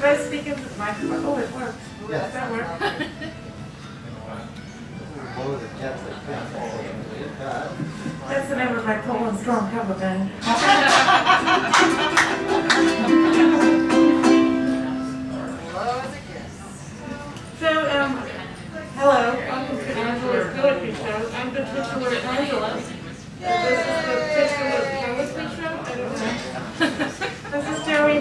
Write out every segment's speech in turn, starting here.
Should I speak into the microphone? Oh, it works. Yes. That work? Blow the cats like that. That's the name of my Poland Strong cover band. So, um, hello, welcome to Angela's Poetry Show. I'm the titular Angela. This is the titular poetry show? I don't know. This is Joey,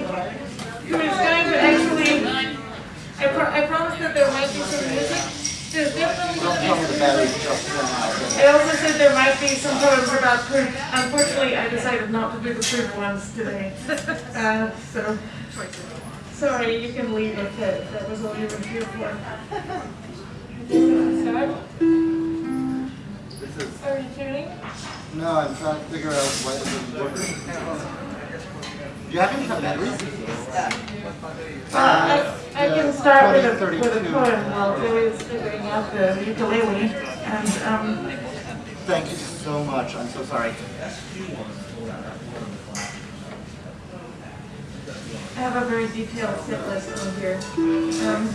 who is going to actually, I pro- I promised that there might be some music. There's definitely going to be some music. just run out. I also said there might be some poems about poop. Unfortunately, I decided not to do the poop ones today. Uh, so, sorry, you can leave if that, that was all you were here for. Are you tuning? no, I'm trying to figure out why this is working. Do you have any batteries? I, I can start with a, with a poem while Joey's figuring out the ukulele. And, um, Thank you so much, I'm so sorry. I have a very detailed set list on here. Um,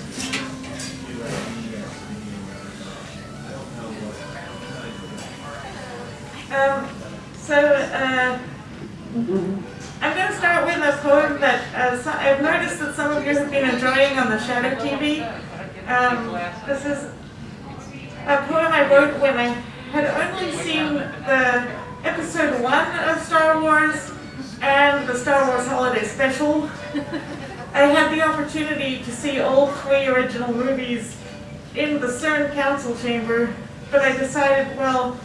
um, so, uh, I'm going to start with a poem that uh, I've noticed that some of you have been enjoying on the Shadow TV. Um, this is a poem I wrote when I had only seen the episode one of Star Wars and the Star Wars Holiday Special. I had the opportunity to see all three original movies in the CERN Council Chamber, but I decided, well,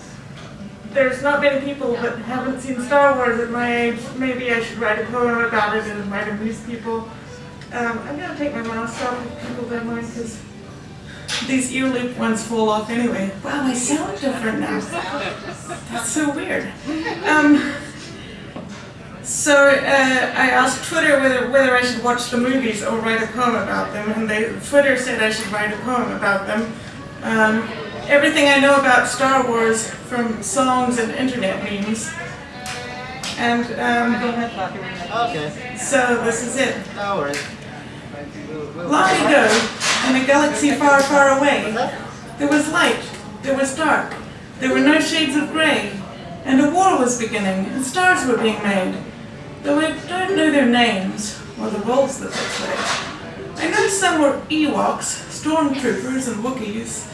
there's not many people that haven't seen Star Wars at my age. Maybe I should write a poem about it and might amuse people. Um, I'm going to take my mask off if people don't mind, because these ear loop ones fall off anyway. Wow, I sound different now. That's so weird. Um, so uh, I asked Twitter whether, whether I should watch the movies or write a poem about them, and they, Twitter said I should write a poem about them. Um, everything I know about Star Wars from songs and internet memes. And um, Okay, so this is it. no worries. We'll- we'll- Long ago, in a galaxy far, far away, there was light, there was dark, there were no shades of grey, and a war was beginning, and stars were being made. Though I don't know their names, or the roles that they play. I know some were Ewoks, Stormtroopers and Wookiees,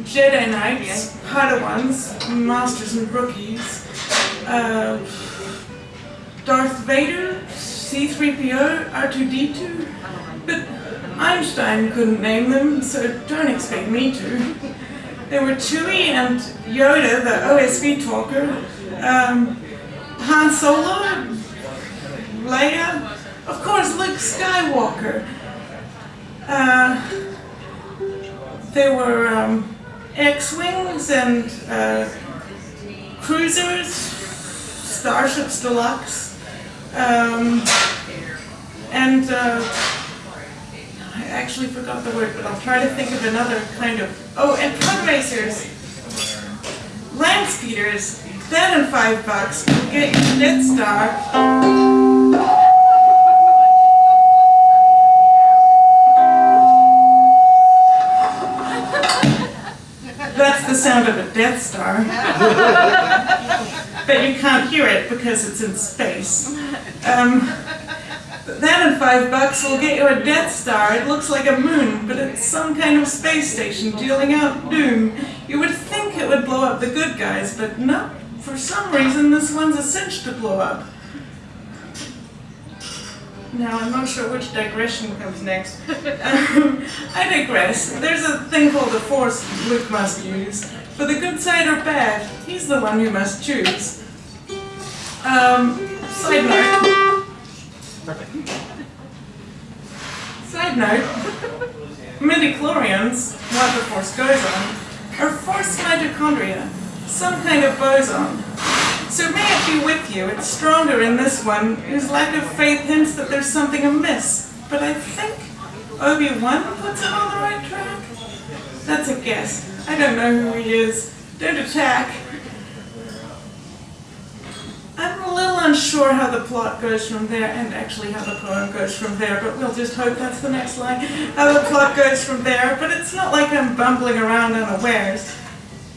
Jedi Knights, Padawans, Masters and Rookies, uh, Darth Vader, C-3PO, R2-D2, but Einstein couldn't name them, so don't expect me to. There were Chewie and Yoda, the OSV talker, um, Han Solo, Leia, of course Luke Skywalker. Uh, there were um, X-Wings and uh, cruisers, Starships Deluxe, um, and uh, I actually forgot the word, but I'll try to think of another kind of. Oh, and pod racers, land speeders. That and five bucks get you Death of a Death Star. but you can't hear it because it's in space. Um, that and five bucks will get you a Death Star. It looks like a moon, but it's some kind of space station dealing out doom. You would think it would blow up the good guys, but no. For some reason, this one's a cinch to blow up. Now, I'm not sure which digression comes next. Um, I digress. There's a thing called the Force Luke must use. For the good side or bad, he's the one you must choose. Um, side note. Side note, midichlorians, what the force goes on, are force mitochondria, some kind of boson. So may it be with you, it's stronger in this one, whose lack of faith hints that there's something amiss. But I think Obi-Wan puts him on the right track. That's a guess. I don't know who he is. Don't attack. I'm a little unsure how the plot goes from there, and actually how the poem goes from there, but we'll just hope that's the next line. How the plot goes from there, but it's not like I'm bumbling around unawares.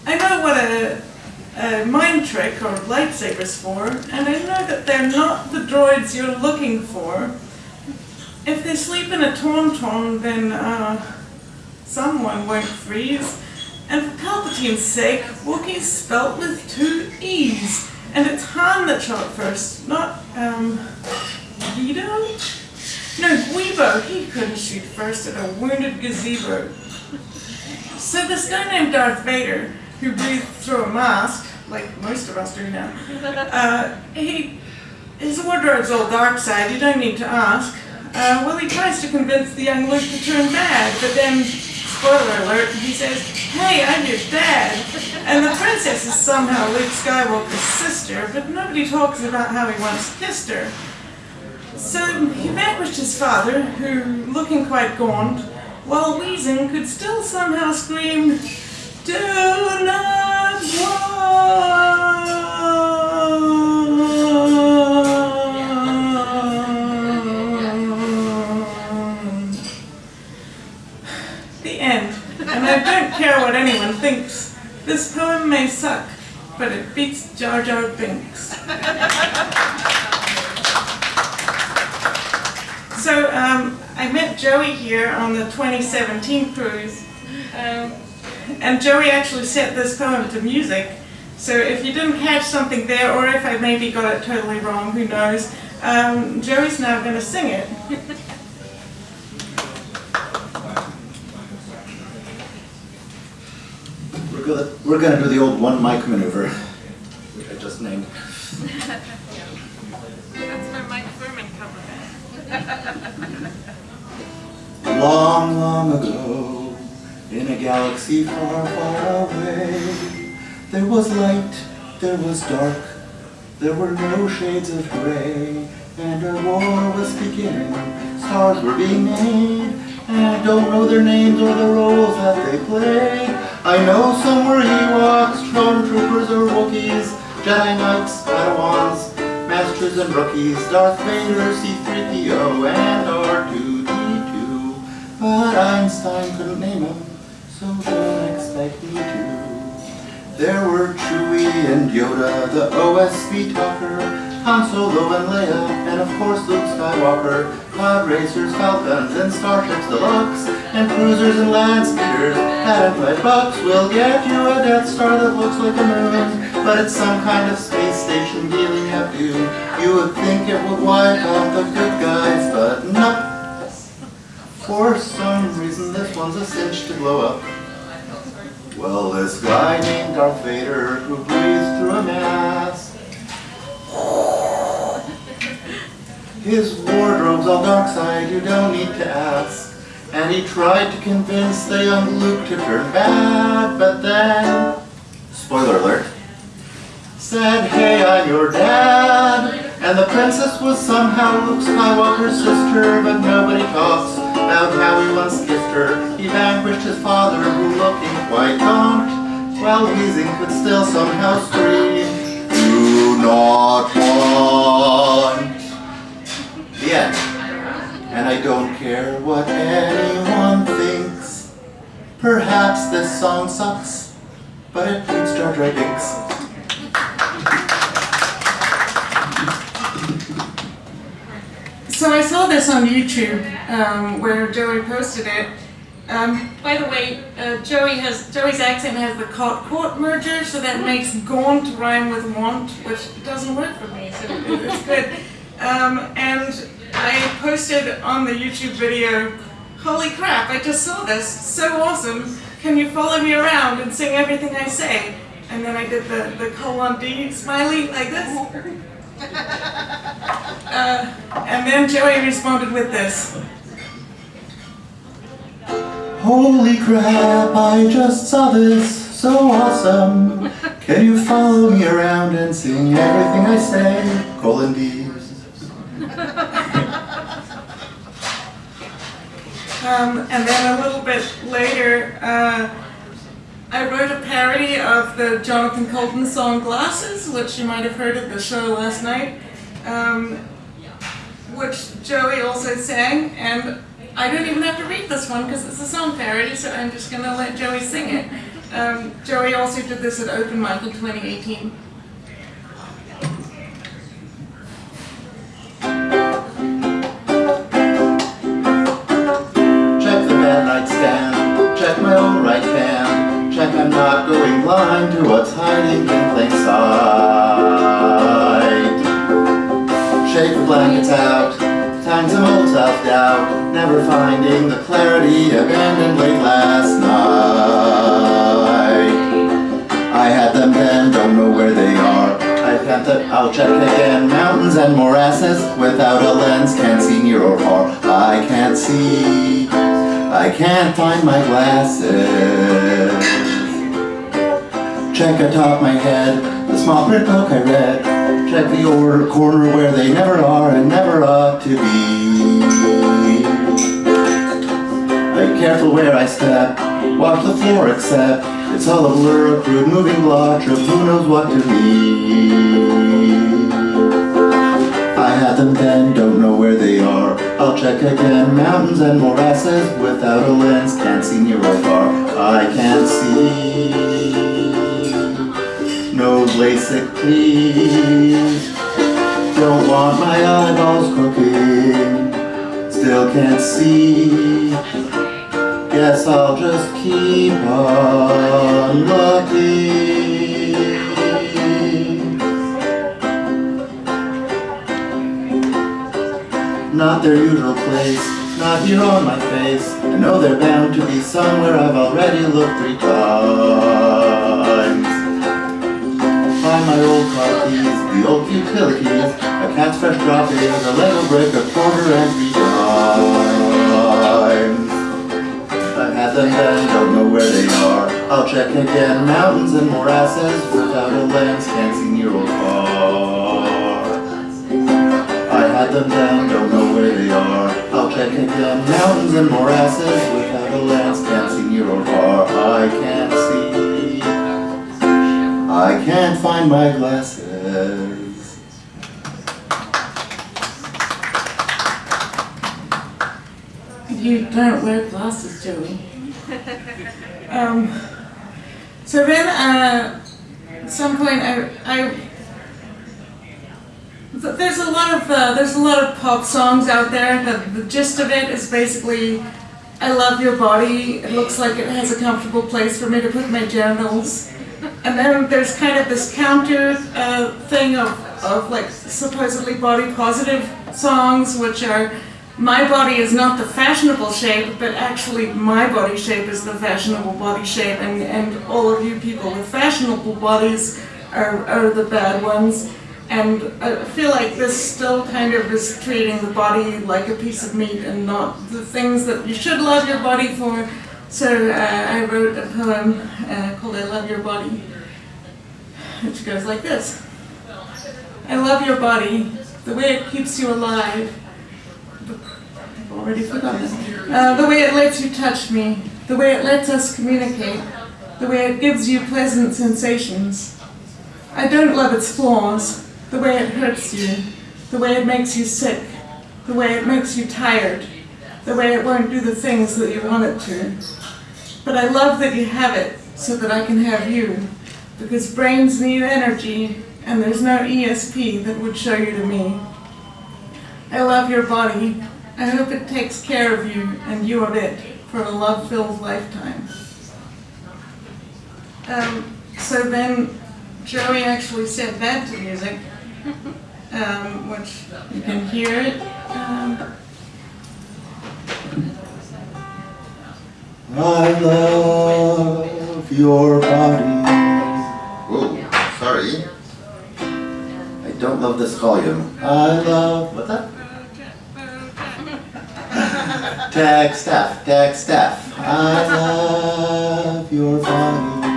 I know what a, a mind trick or lightsaber's for, and I know that they're not the droids you're looking for. If they sleep in a tauntaun, then uh, someone won't freeze. And for Palpatine's sake, Wookiee's spelt with two E's. And it's Han that shot first, not, um, Guido? No, Guibo. He couldn't shoot first at a wounded gazebo. So this guy named Darth Vader, who breathed through a mask, like most of us do now, uh, he, his wardrobe's all dark side, you don't need to ask. Uh, well, he tries to convince the young Luke to turn bad, but then, spoiler alert, he says, hey, I'm your dad. And the princess is somehow Luke Skywalker's sister, but nobody talks about how he once kissed her. So he vanquished his father, who, looking quite gaunt, while wheezing, could still somehow scream, Do not want. Care what anyone thinks. This poem may suck, but it beats Jar Jar Binks. So um, I met Joey here on the 2017 cruise, um, and Joey actually set this poem to music. So if you didn't catch something there, or if I maybe got it totally wrong, who knows? Um, Joey's now going to sing it. We're gonna, we're gonna do the old one mic maneuver, which I just named. That's my Mike Furman cover Long, long ago, in a galaxy far, far away, there was light, there was dark, there were no shades of gray, and a war was beginning, stars were being made, and I don't know their names or the roles that they play. I know some were Ewoks, Stormtroopers or Wookiees, Jedi Knights, Padawans, Masters and Rookies, Darth Vader, C-3PO, and R2-D2. But Einstein couldn't name them, so don't expect me to. There were Chewie and Yoda, the OSB talker, Han Solo and Leia, and of course Luke Skywalker. Pod racers, falcons, and starships deluxe, and cruisers and land speeders. Hadn't five bucks will get you a Death Star that looks like a moon, but it's some kind of space station dealing at you. You would think it would wipe out the good guys, but no. For some reason, this one's a cinch to blow up. Well, this guy named Darth Vader who breathes through a mask. His wardrobe's all dark side, you don't need to ask. And he tried to convince the young Luke to turn bad, but then, spoiler alert, said, hey, I'm your dad. And the princess was somehow Luke Skywalker's sister, but nobody talks about how he once kissed her. He vanquished his father, who looking quite gaunt, while wheezing could still somehow scream, do not want. The end. And I don't care what anyone thinks. Perhaps this song sucks, but it beats Jar Jar Binks. So I saw this on YouTube um, where Joey posted it. Um, by the way, uh, Joey has Joey's accent has the cot caught merger, so that makes gaunt rhyme with want, which doesn't work for me. So it- it's good. Um, and I posted on the YouTube video, "Holy crap! I just saw this. So awesome! Can you follow me around and sing everything I say?" And then I did the the colon D smiley like this. Uh, and then Joey responded with this. Holy crap, I just saw this, so awesome. Can you follow me around and sing everything I say? Colon D. Um, and then a little bit later, uh, I wrote a parody of the Jonathan Coulton song Glasses, which you might have heard at the show last night, um, which Joey also sang, and I don't even have to read this one because it's a song parody, so I'm just gonna let Joey sing it. Um, Joey also did this at Open Mic in 2018. Finding the clarity abandoned late last night. I had them then, don't know where they are. I can't, th- I'll check again. Mountains and morasses, without a lens, can't see near or far. I can't see, I can't find my glasses. Check atop my head, the small print book I read. Check the or- corner where they never are and never ought to be. Be careful where I step, watch the floor except It's all a blur, a crude moving blotch of who knows what to be? I had them then, don't know where they are. I'll check again, mountains and morasses Without a lens, can't see near or far. I can't see. No LASIK please. Don't want my eyeballs crooked. Still can't see Guess I'll just keep on looking. Not their usual place, not here on my face. I know they're bound to be somewhere I've already looked three times. Find my old car keys, the old utilities, a cat's fresh droppings, a Lego brick, a quarter and had them then, don't know where they are. I'll check again, mountains and morasses, without a lens, can't see near or far. I had them then, don't know where they are. I'll check again, mountains and morasses, without a lens, can't see near or far. I can't see. I can't find my glasses. You don't wear glasses, Joey. Um, so then, uh, at some point, I, I there's a lot of uh, there's a lot of pop songs out there. The, the gist of it is basically, I love your body. It looks like it has a comfortable place for me to put my genitals. And then there's kind of this counter uh, thing of, of like supposedly body positive songs, which are my body is not the fashionable shape, but actually my body shape is the fashionable body shape, and, and all of you people with fashionable bodies are, are the bad ones. And I feel like this still kind of is treating the body like a piece of meat and not the things that you should love your body for. So uh, I wrote a poem uh, called I Love Your Body, which goes like this. I love your body, the way it keeps you alive. Already forgotten. Uh, the way it lets you touch me, the way it lets us communicate, the way it gives you pleasant sensations. I don't love its flaws, the way it hurts you, the way it makes you sick, the way it makes you tired, the way it won't do the things that you want it to. But I love that you have it so that I can have you, because brains need energy and there's no ESP that would show you to me. I love your body. I hope it takes care of you and you of it for a love-filled lifetime. Um, so then Joey actually set that to music, um, which you can hear it. Um, I love your body. Whoa, sorry. I don't love this volume. I love. What's that? Tag staff, tag staff. I love your body.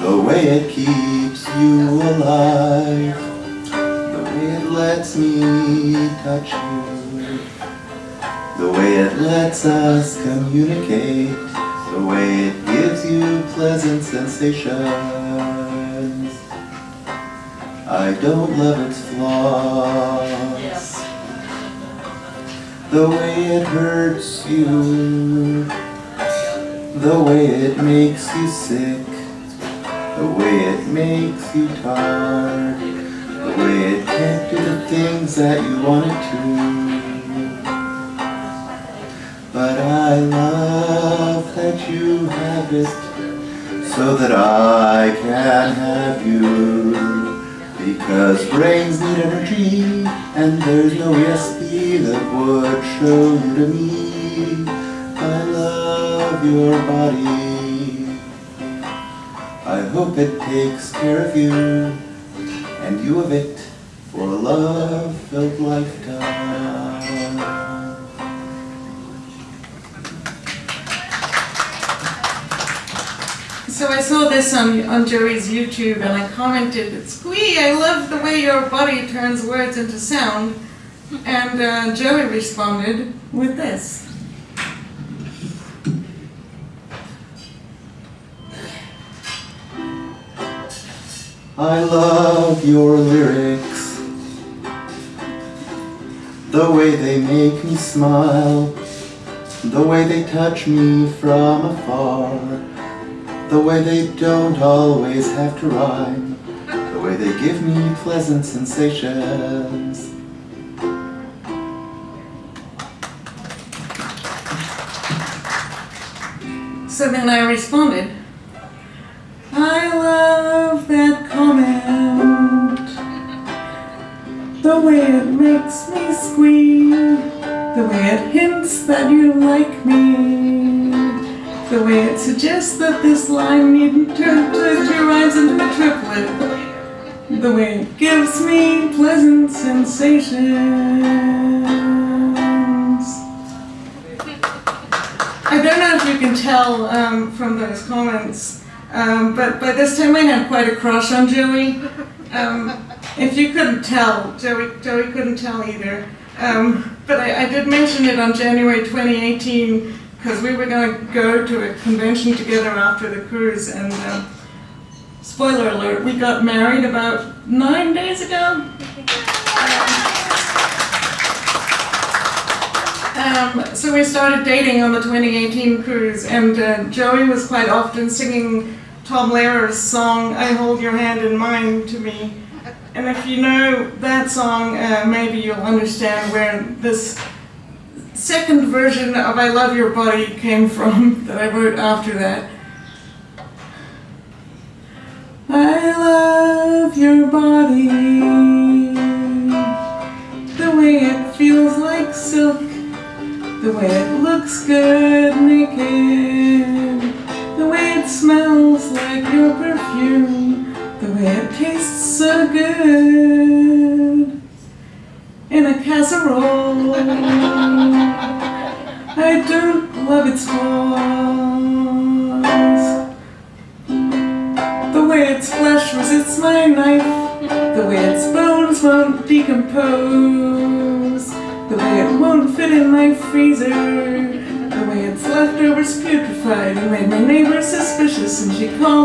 The way it keeps you alive. The way it lets me touch you. The way it lets us communicate. The way it gives you pleasant sensations. I don't love its flaws. The way it hurts you, the way it makes you sick, the way it makes you tired, the way it can't do the things that you want it to. But I love that you have it so that I can have you. Because brains need energy and there's no ESP that would show you to me. I love your body. I hope it takes care of you and you of it for a love-filled lifetime. So I saw this on, on Joey's YouTube and I commented, Squee, I love the way your body turns words into sound. And uh, Joey responded with this. I love your lyrics, the way they make me smile, the way they touch me from afar, the way they don't always have to rhyme, the way they give me pleasant sensations. So then I responded, I love that comment. The way it makes me squeal, the way it hints that you like me, the way it suggests that this line needn't turn to two rhymes into a triplet, the way it gives me pleasant sensations. I don't know if you can tell um, from those comments, um, but by this time I had quite a crush on Joey. Um, if you couldn't tell, Joey, Joey couldn't tell either. Um, but I, I did mention it on January 2018 because we were going to go to a convention together after the cruise, and uh, spoiler alert, we got married about nine days ago. Um, so we started dating on the 2018 cruise, and uh, Joey was quite often singing Tom Lehrer's song "I Hold Your Hand in Mine" to me. And if you know that song, uh, maybe you'll understand where this second version of "I Love Your Body" came from that I wrote after that. I love your body, the way it feels like silk. The way it looks good naked, the way it smells like your perfume, the way it tastes so good. In a casserole. And she called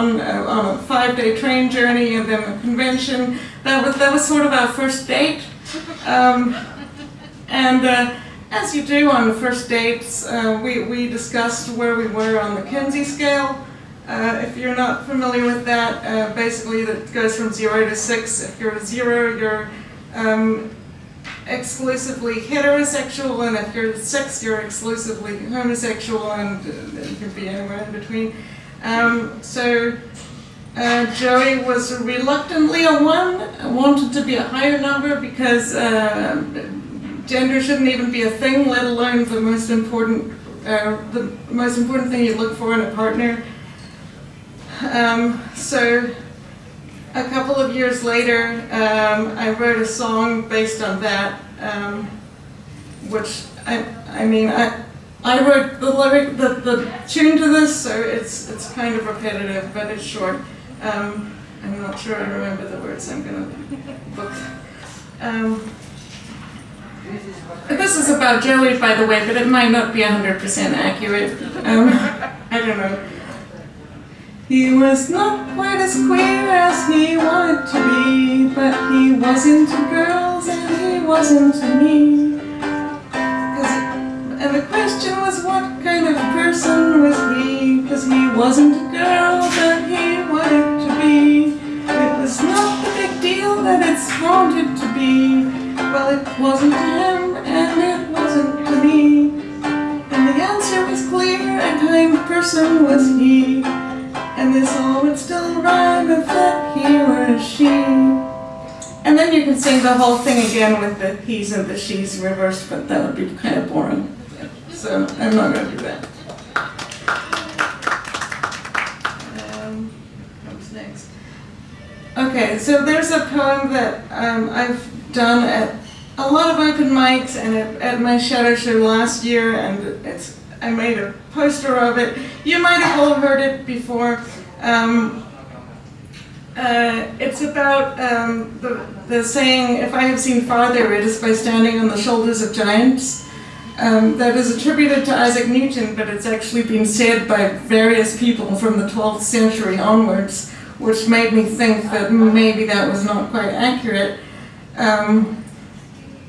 MarsCon uh, on a five-day train journey and then a convention, that was, that was sort of our first date. Um, and uh, as you do on the first dates, uh, we, we discussed where we were on the Kinsey scale. Uh, if you're not familiar with that, uh, basically that goes from zero to six. If you're a zero, you're um, exclusively heterosexual, and if you're six, you're exclusively homosexual, and uh, it could be anywhere in between. Um, so uh, Joey was reluctantly a one, wanted to be a higher number because uh, gender shouldn't even be a thing, let alone the most important, uh, the most important thing you look for in a partner. Um, so a couple of years later, um, I wrote a song based on that, um, which I, I mean, I, I wrote the lyric, the, the tune to this, so it's, it's kind of repetitive, but it's short. Um, I'm not sure I remember the words I'm gonna book. Um, this is about Joey, by the way, but it might not be 100% accurate. Um, I don't know. He was not quite as queer as he wanted to be, but he wasn't to girls and he wasn't to me. And the question was what kind of person was he? Cause he wasn't a girl that he wanted to be. It was not the big deal that it's wanted to be. Well, it wasn't to him and it wasn't to me. And the answer was clear, a kind person was he. And this all would still rhyme if that he were she. And then you can sing the whole thing again with the he's and the she's reversed, but that would be kind of boring. So I'm not going to do that. Um, what's next? Okay, so there's a poem that um, I've done at a lot of open mics and at, at my shadow show last year, and it's I made a poster of it. You might have all heard it before. Um, uh, it's about um, the, the saying, if I have seen farther, it is by standing on the shoulders of giants. Um, that is attributed to Isaac Newton, but it's actually been said by various people from the 12th century onwards, which made me think that maybe that was not quite accurate. Um,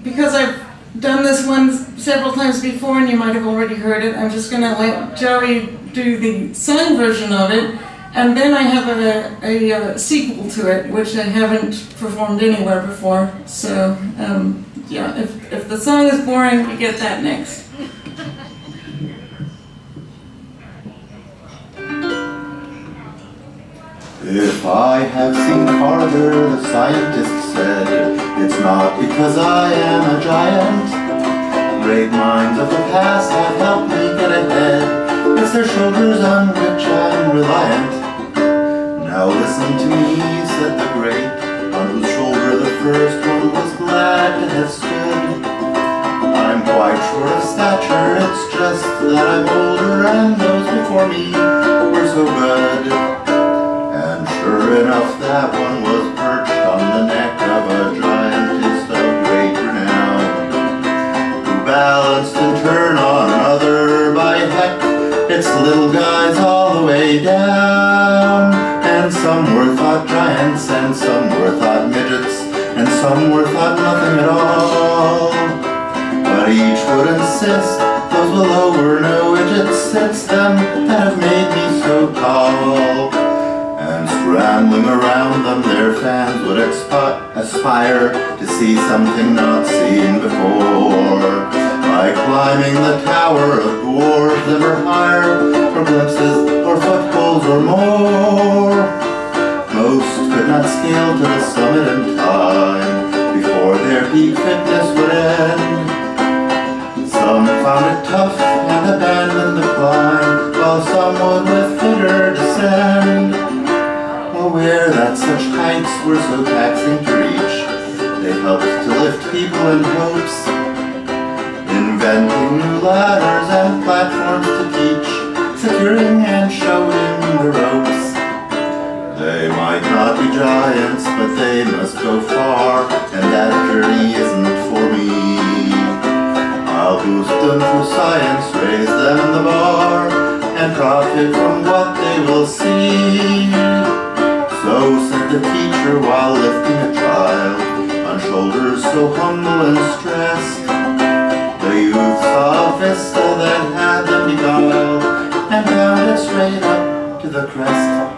because I've done this one several times before and you might have already heard it, I'm just going to let Joey do the sung version of it, and then I have a, a, uh sequel to it, which I haven't performed anywhere before. So, um, yeah, if, if the song is boring, you get that next. If I have seen farther, the scientist said, it's not because I am a giant. Great minds of the past have helped me get ahead. It's their shoulders on which I'm reliant. Now listen to me, said the great, on whose shoulder the first one was glad to have stood. I'm quite short of stature, it's just that I'm older and those before me were so good. And sure enough, that one was perched on the neck of a giantess of great renown, who balanced and turned some were thought giants, and some were thought midgets, and some were thought nothing at all. But each would insist those below were no widgets. It's them that have made me so tall. And scrambling around them, their fans would aspire to see something not seen before. By climbing the tower of dwarves ever higher, for glimpses or footholds or more. Not scale to the summit in time before their peak fitness would end. Some found it tough and abandoned the climb, while some would with fitter descend. Aware that such heights were so taxing to reach, they helped to lift people in hopes, inventing new ladders and platforms to teach, securing and showing the ropes. Giants, but they must go far, and that journey isn't for me. I'll boost them through science, raise them the bar, and profit from what they will see. So said the teacher while lifting a child on shoulders so humble and stressed. The youth saw a vista that had them beguiled, and bound it straight up to the crest.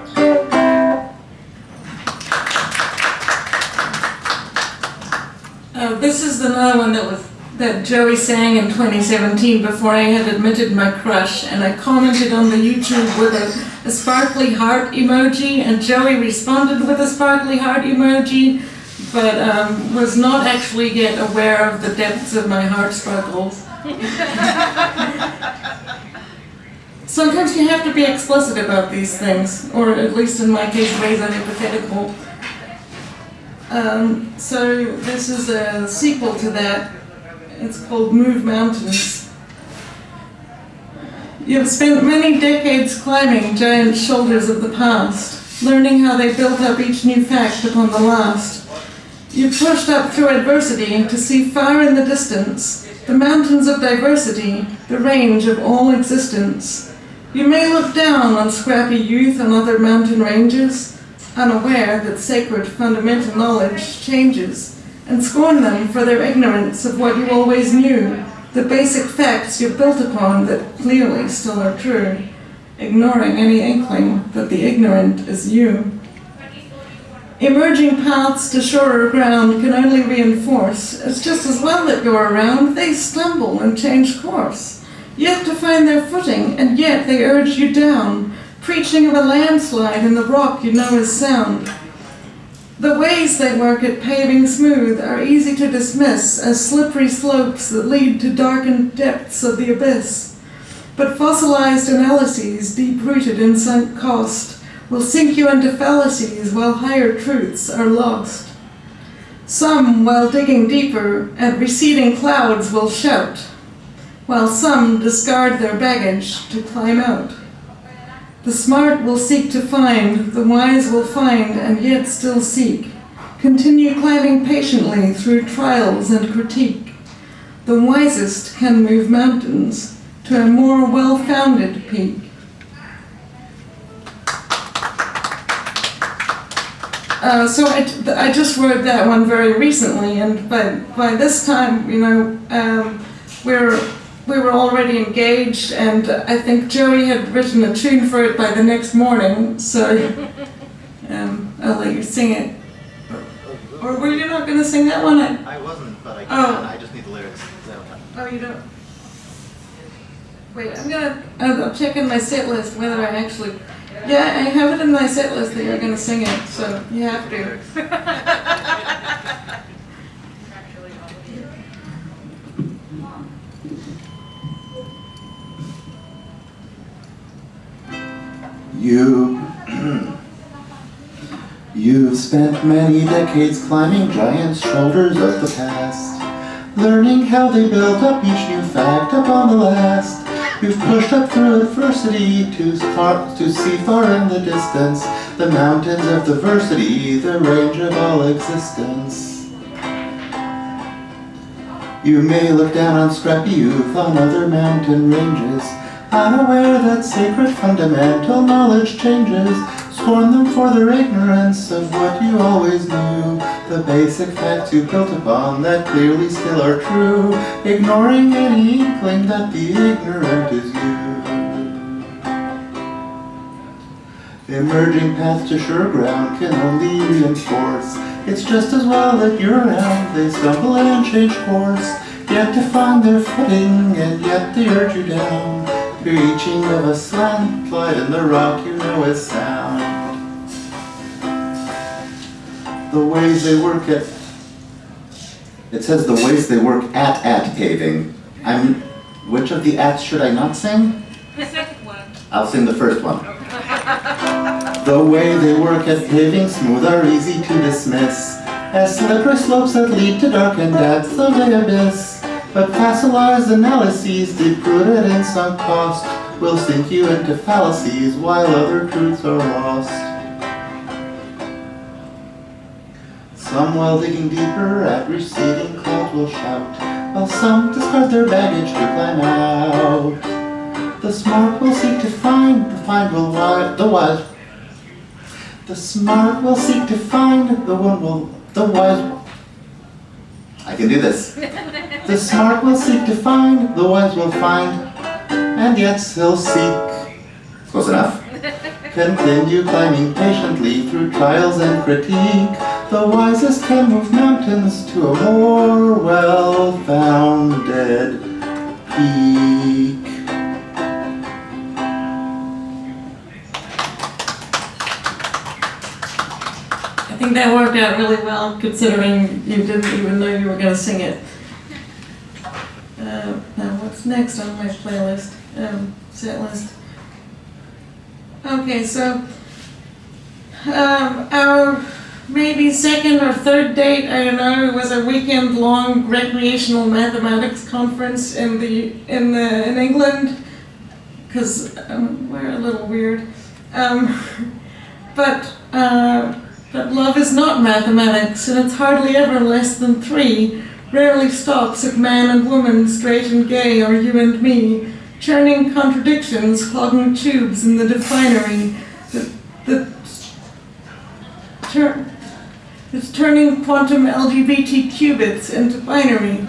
This is another one that was that Joey sang in 2017 before I had admitted my crush, and I commented on the YouTube with a, a sparkly heart emoji, and Joey responded with a sparkly heart emoji, but um, was not actually yet aware of the depths of my heart sparkles. Sometimes you have to be explicit about these things, or at least in my case, raise a hypothetical. Um, so this is a sequel to that. It's called Move Mountains. You have spent many decades climbing giant shoulders of the past, learning how they built up each new fact upon the last. You've pushed up through adversity to see far in the distance the mountains of diversity, the range of all existence. You may look down on scrappy youth and other mountain ranges, unaware that sacred fundamental knowledge changes, and scorn them for their ignorance of what you always knew, the basic facts you've built upon that clearly still are true, ignoring any inkling that the ignorant is you. Emerging paths to surer ground can only reinforce, it's just as well that you're around, they stumble and change course. Yet to find their footing, and yet they urge you down, preaching of a landslide in the rock you know is sound. The ways they work at paving smooth are easy to dismiss as slippery slopes that lead to darkened depths of the abyss. But fossilized analyses, deep-rooted in sunk cost, will sink you into fallacies while higher truths are lost. Some, while digging deeper at receding clouds, will shout, while some discard their baggage to climb out. The smart will seek to find, the wise will find and yet still seek. Continue climbing patiently through trials and critique. The wisest can move mountains to a more well-founded peak. Uh, so I, I just wrote that one very recently, and by, by this time, you know, um, we're we were already engaged, and I think Joey had written a tune for it by the next morning, so um, I'll let you sing it. Or were you not going to sing that one? I, I wasn't, but I Oh. I just need the lyrics. oh, you don't? Wait, I'm gonna, I'll I'll check in my set list whether I actually, yeah, I have it in my set list that you're gonna sing it, so you have to. You, you've spent many decades climbing giant shoulders of the past, learning how they built up each new fact upon the last. You've pushed up through adversity to far, to see far in the distance the mountains of diversity, the range of all existence. You may look down on scrappy youth on other mountain ranges, unaware that sacred fundamental knowledge changes. Scorn them for their ignorance of what you always knew, the basic facts you built upon that clearly still are true, ignoring any inkling that the ignorant is you. The emerging path to sure ground can only reinforce. It's just as well that you're around, they stumble and change course, yet to find their footing, and yet they urge you down, preaching of a slant slide in the rock you know is sound. The ways they work at, it says the ways they work at at paving. I'm, which of the ats should I not sing? The second one. I'll sing the first one. The way they work at paving smooth are easy to dismiss As slippery slopes that lead to dark and depths of the abyss But fossilized analyses deep-rooted in sunk cost Will sink you into fallacies while other truths are lost Some while digging deeper at receding clouds will shout While some discard their baggage to climb out the smart will seek to find, the find will wi- the wise. The smart will seek to find, the one will, the wise. I can do this. The smart will seek to find, the wise will find, and yet still seek. Close enough. Continue climbing patiently through trials and critique. The wisest can move mountains to a more well-founded peak. I think that worked out really well considering you didn't even know you were going to sing it. Uh, now, what's next on my playlist? Um, set list. Okay, so um, our maybe second or third date, I don't know, it was a weekend-long recreational mathematics conference in the in the in England, because um, we're a little weird. Um, but uh, but love is not mathematics, and it's hardly ever less than three. Rarely stops at man and woman, straight and gay, or you and me, churning contradictions, clogging tubes in the definery. The, the it's turning quantum LGBT qubits into binary.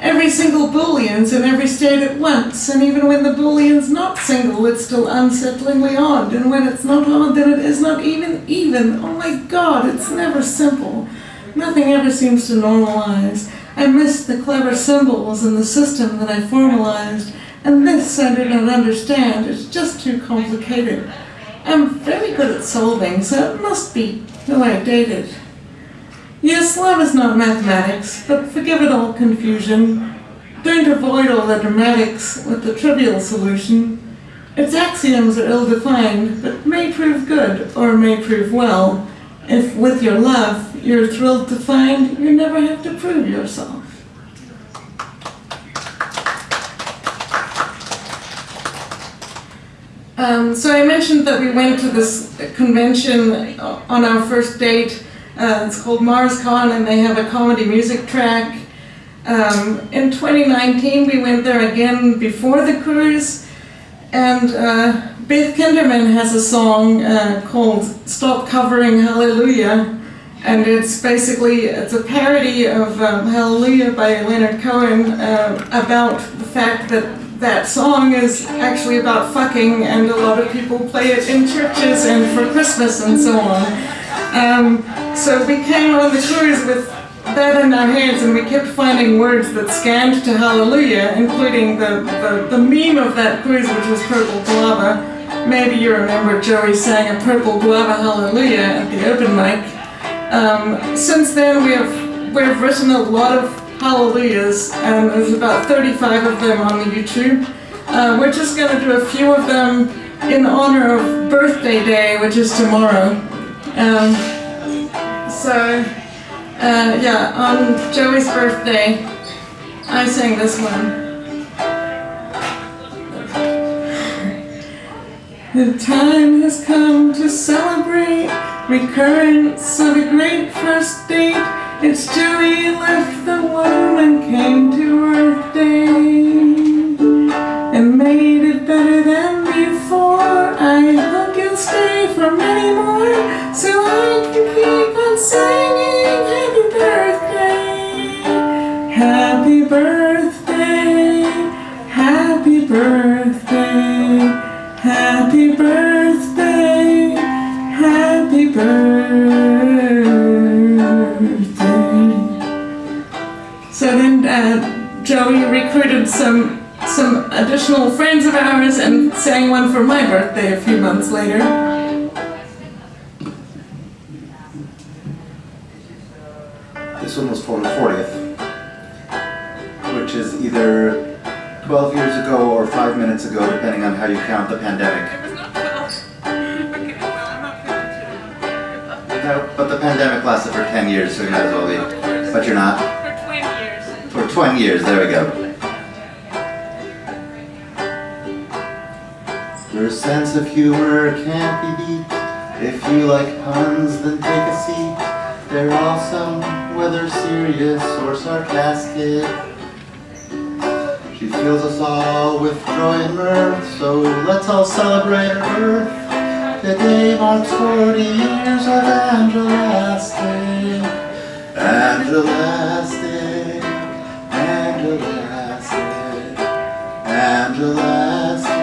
Every single Boolean's in every state at once, and even when the Boolean's not single, it's still unsettlingly odd, and when it's not odd, then it is not even even. Oh my god, it's never simple. Nothing ever seems to normalize. I miss the clever symbols and the system that I formalized, and this I do not understand. It's just too complicated. I'm very good at solving, so it must be who I dated. Yes, love is not mathematics, but forgive it all confusion. Don't avoid all the dramatics with the trivial solution. Its axioms are ill-defined, but may prove good or may prove well. If with your love you're thrilled to find you never have to prove yourself. Um, so I mentioned that we went to this convention on our first date. Uh, it's called MarsCon, and they have a comedy music track. Um, in 2019, we went there again before the cruise, and uh, Beth Kinderman has a song uh, called "Stop Covering Hallelujah," and it's basically it's a parody of um, Hallelujah by Leonard Cohen uh, about the fact that that song is actually about fucking, and a lot of people play it in churches and for Christmas and so on. Um, so we came on the cruise with that in our hands and we kept finding words that scanned to Hallelujah, including the, the, the meme of that cruise, which was Purple Guava. Maybe you remember Joey sang a Purple Guava Hallelujah at the open mic. Um, since then, we have we've written a lot of hallelujahs, and there's about 35 of them on the YouTube. Uh, we're just going to do a few of them in honor of Birthday Day, which is tomorrow. Um, so, uh, yeah, on Joey's birthday, I sang this one. The time has come to celebrate recurrence of a great first date. It's Joey left the womb and came to Earth Day and made it better than before. I hope you'll stay for many more so I can keep on singing Happy birthday. Happy birthday, happy birthday, happy birthday, happy birthday. So then uh, Joey recruited some some additional friends of ours and sang one for my birthday a few months later. This one was for the 40th, which is either 12 years 5 minutes ago, depending on how you count the pandemic. It was not 12. Okay, well, I'm not counting No, but the pandemic lasted for 10 years, so you might as well be. But you're not. For 20 years. For 20 years, there we go. Your sense of humor can't be beat. If you like puns, then take a seat. They're awesome, whether serious or sarcastic fills us all with joy and mirth. So let's all celebrate our birth. Today marks 40 years of everlasting, everlasting, everlasting, everlasting.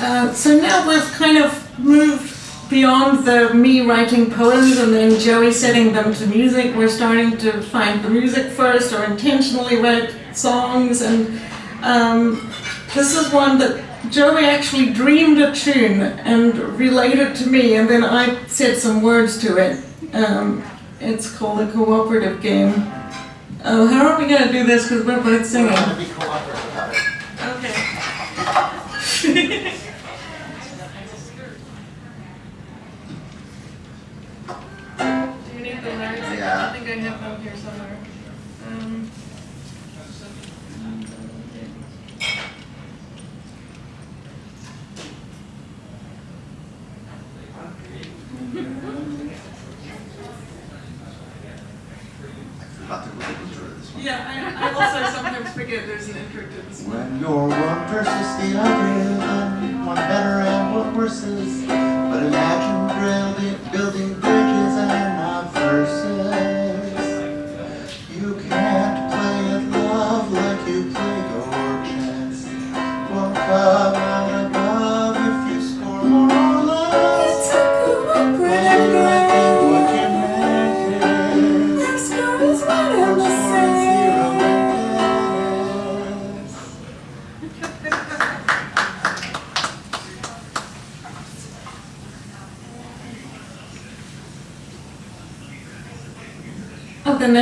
Uh, so now we've kind of moved beyond the me writing poems and then Joey setting them to music. We're starting to find the music first or intentionally write songs and um, this is one that Joey actually dreamed a tune and relayed to me and then I said some words to it. Um, it's called a cooperative game. Oh, how are we going to do this because we're both singing? Have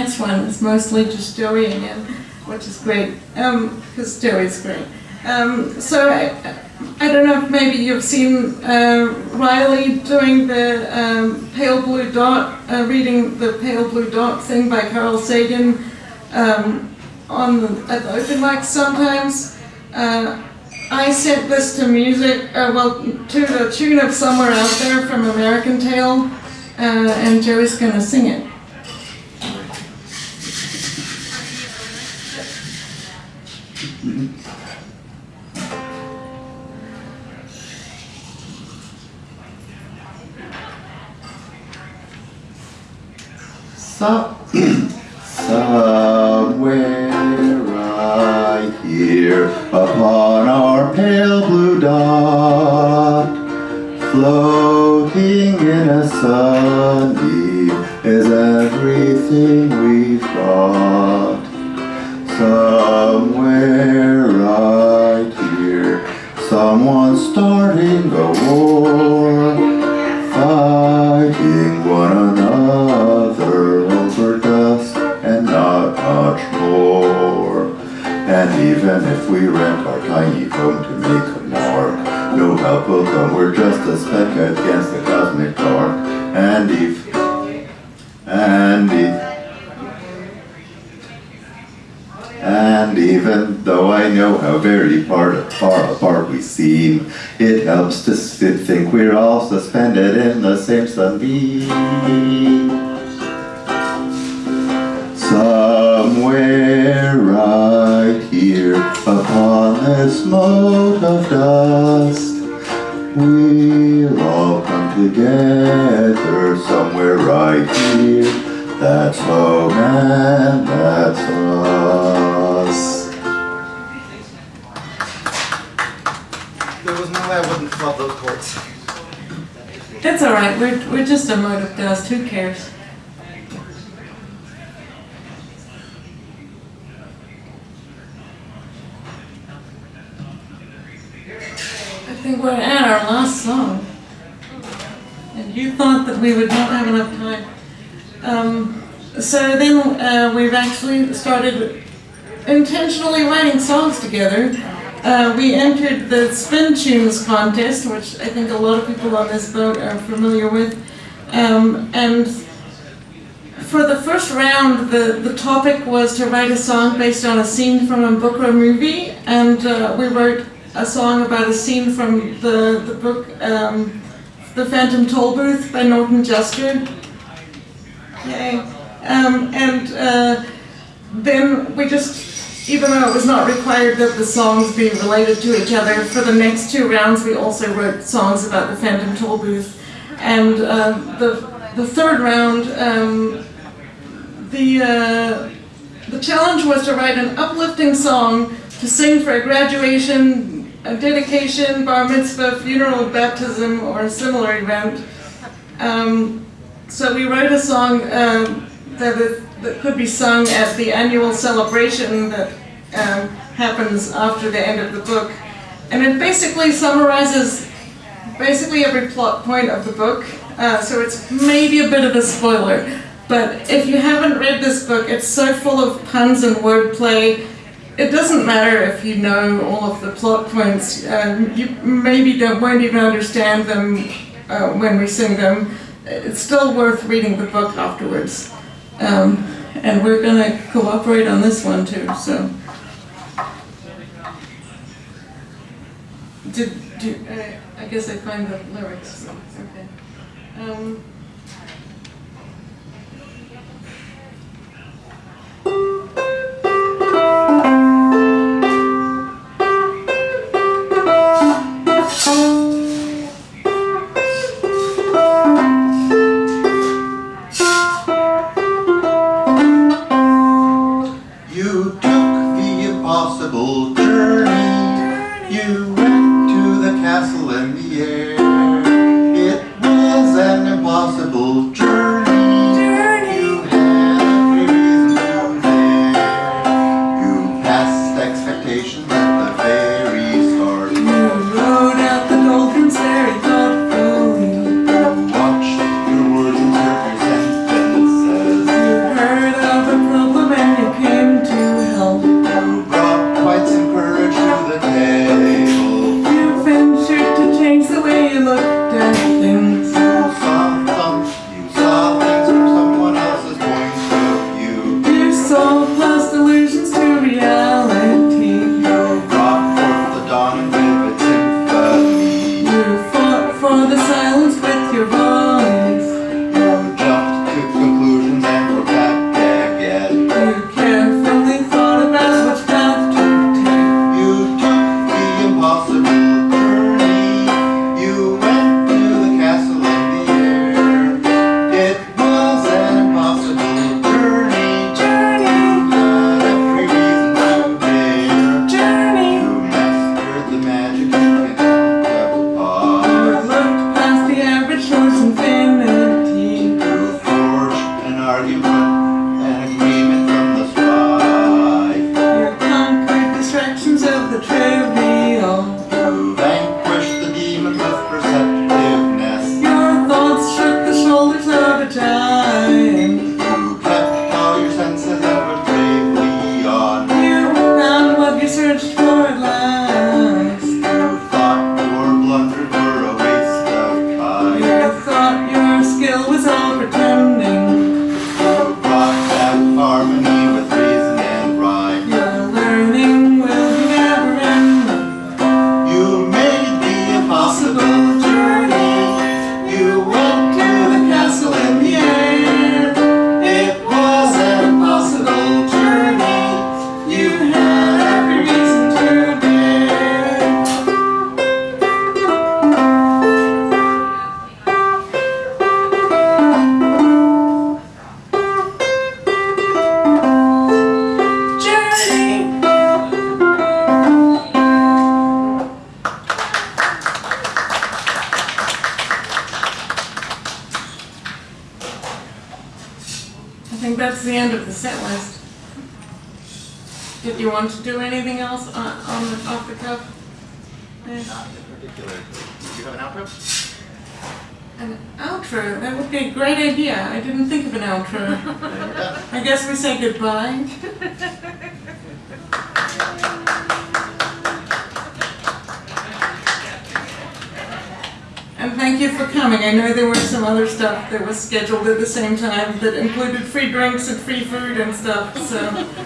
next one is mostly just Joey again, which is great, because Joey's great. Um, so I, I don't know if maybe you've seen uh, Riley doing the um, Pale Blue Dot, uh, reading the Pale Blue Dot thing by Carl Sagan um, on the, at the open mic sometimes. Uh, I sent this to music, uh, well, to the tune of Somewhere Out There from American Tail, uh, and Joey's gonna sing it. So, somewhere right here upon our pale blue dot, floating in a sunbeam is everything we've got. Somewhere right here, someone's starting a war fighting one another even if we rent our tiny home to make a mark, no help will come, we're just a speck against the cosmic dark. And if, and if, and even though I know how very part, far apart we seem, it helps to think we're all suspended in the same sunbeam. Upon this mote of dust, we'll all come together somewhere right here. That's home and that's us. There was no way I wouldn't love those chords. That's all right. We're we're just a mode of dust. Who cares? I we're at our last song, and you thought that we would not have enough time. Um, so then uh, we've actually started intentionally writing songs together. Uh, we entered the Spin Tunes contest, which I think a lot of people on this boat are familiar with. Um, and for the first round, the, the topic was to write a song based on a scene from a book or a movie, and uh, we wrote a song about a scene from the, the book um, The Phantom Tollbooth by Norton Juster. Yay. Um, and uh, then we just, even though it was not required that the songs be related to each other, for the next two rounds we also wrote songs about the Phantom Tollbooth. And uh, the, the third round, um, the, uh, the challenge was to write an uplifting song to sing for a graduation a dedication, bar mitzvah, funeral, baptism, or a similar event. Um, so we wrote a song um, that, it, that, could be sung at the annual celebration that um, happens after the end of the book. And it basically summarizes basically every plot point of the book. Uh, so it's maybe a bit of a spoiler. But if you haven't read this book, it's so full of puns and wordplay it doesn't matter if you know all of the plot points. Um, you maybe don't, won't even understand them uh, when we sing them. It's still worth reading the book afterwards. Um, and we're going to cooperate on this one too. So, did, did uh, I guess I find the lyrics. Okay. Um, Oh. other stuff that was scheduled at the same time that included free drinks and free food and stuff, so.